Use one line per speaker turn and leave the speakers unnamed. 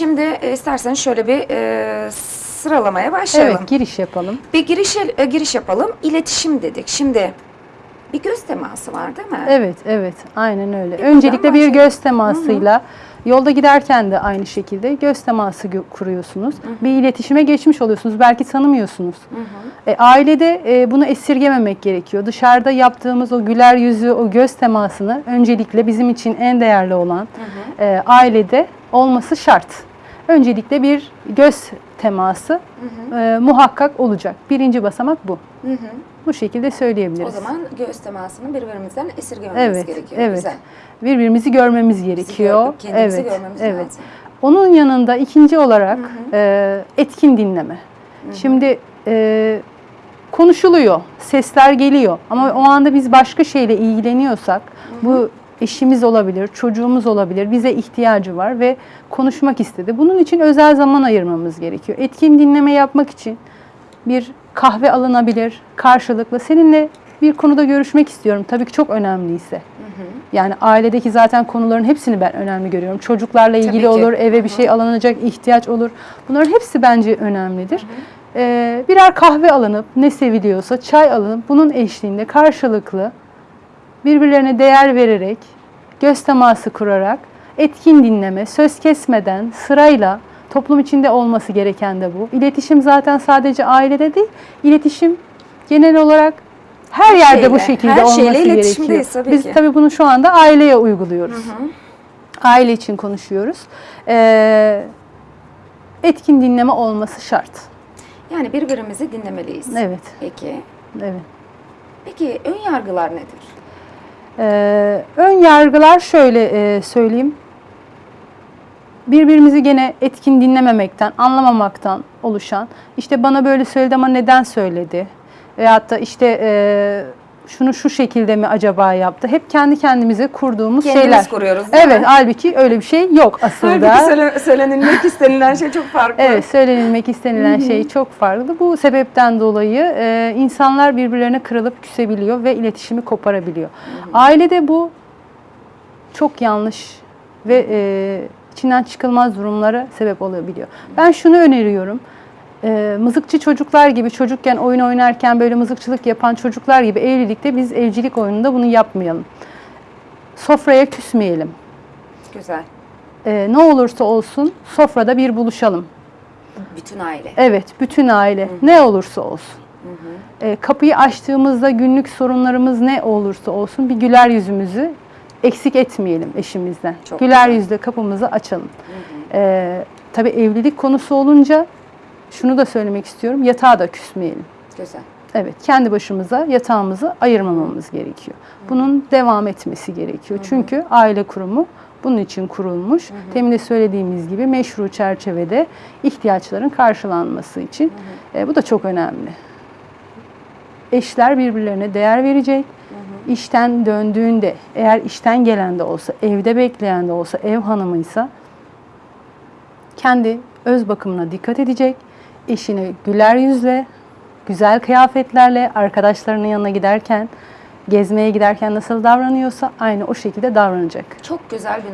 Şimdi e, istersen şöyle bir e, sıralamaya başlayalım.
Evet, giriş yapalım.
Bir giriş, e, giriş yapalım. İletişim dedik. Şimdi bir göz teması var değil mi?
Evet, evet. Aynen öyle.
buradan
Öncelikle bir göz temasıyla yolda giderken de aynı şekilde göz teması kuruyorsunuz. Bir iletişime geçmiş oluyorsunuz. Belki tanımıyorsunuz. E, ailede e, bunu esirgememek gerekiyor. Dışarıda yaptığımız o güler yüzü, o göz temasını öncelikle bizim için en değerli olan e, ailede olması şart. Öncelikle bir göz teması e, muhakkak olacak. Birinci basamak bu.
Hı hı.
Bu şekilde söyleyebiliriz.
O zaman göz temasını birbirimizden esirgememiz
Evet,
gerekiyor.
evet.
Güzel.
Birbirimizi görmemiz gerekiyor.
gör- kendimizi
evet,
görmemiz
evet.
lazım.
Onun yanında ikinci olarak e, etkin dinleme. Şimdi e, konuşuluyor, sesler geliyor ama o anda biz başka şeyle ilgileniyorsak bu eşimiz olabilir, çocuğumuz olabilir, bize ihtiyacı var ve konuşmak istedi. Bunun için özel zaman ayırmamız gerekiyor. Etkin dinleme yapmak için bir kahve alınabilir karşılıklı. Seninle bir konuda görüşmek istiyorum. Tabii ki çok önemliyse. Yani ailedeki zaten konuların hepsini ben önemli görüyorum. Çocuklarla ilgili olur, eve bir şey alınacak ihtiyaç olur. Bunların hepsi bence önemlidir. Ee, birer kahve alınıp ne seviliyorsa çay alınıp bunun eşliğinde karşılıklı birbirlerine değer vererek, göz teması kurarak, etkin dinleme, söz kesmeden, sırayla toplum içinde olması gereken de bu. İletişim zaten sadece ailede değil, iletişim genel olarak her yerde bu
şeyle,
şekilde
her
olması gerekiyor.
tabii
Biz
ki.
tabii bunu şu anda aileye uyguluyoruz. Aile için konuşuyoruz. Ee, etkin dinleme olması şart.
Yani birbirimizi dinlemeliyiz.
Evet,
Peki.
evet.
Peki ön yargılar nedir?
Ee, ön yargılar şöyle e, söyleyeyim. Birbirimizi gene etkin dinlememekten, anlamamaktan oluşan, işte bana böyle söyledi ama neden söyledi? Veyahut da işte e, şunu şu şekilde mi acaba yaptı? Hep kendi kendimize kurduğumuz
Kendimiz
şeyler.
kuruyoruz değil
Evet,
mi?
halbuki öyle bir şey yok aslında.
Halbuki söyle, söylenilmek istenilen şey çok farklı.
Evet, söylenilmek istenilen şey çok farklı. Bu sebepten dolayı e, insanlar birbirlerine kırılıp küsebiliyor ve iletişimi koparabiliyor. Ailede bu çok yanlış ve e, içinden çıkılmaz durumlara sebep olabiliyor. Ben şunu öneriyorum. E, mızıkçı çocuklar gibi çocukken oyun oynarken böyle mızıkçılık yapan çocuklar gibi evlilikte biz evcilik oyununda bunu yapmayalım. Sofraya küsmeyelim.
Güzel.
E, ne olursa olsun sofrada bir buluşalım.
Bütün aile.
Evet, bütün aile ne olursa olsun. E, kapıyı açtığımızda günlük sorunlarımız ne olursa olsun bir güler yüzümüzü eksik etmeyelim eşimizden.
Çok
güler
güzel.
yüzle kapımızı açalım. E, tabii evlilik konusu olunca şunu da söylemek istiyorum. Yatağa da küsmeyelim.
Güzel.
Evet, kendi başımıza yatağımızı ayırmamamız gerekiyor. Bunun devam etmesi gerekiyor. Çünkü aile kurumu bunun için kurulmuş. Demin de söylediğimiz gibi meşru çerçevede ihtiyaçların karşılanması için. E, bu da çok önemli. Eşler birbirlerine değer verecek. İşten döndüğünde, eğer işten gelen de olsa, evde bekleyen de olsa, ev hanımıysa kendi öz bakımına dikkat edecek. Eşine güler yüzle, güzel kıyafetlerle arkadaşlarının yanına giderken, gezmeye giderken nasıl davranıyorsa aynı o şekilde davranacak.
Çok güzel bir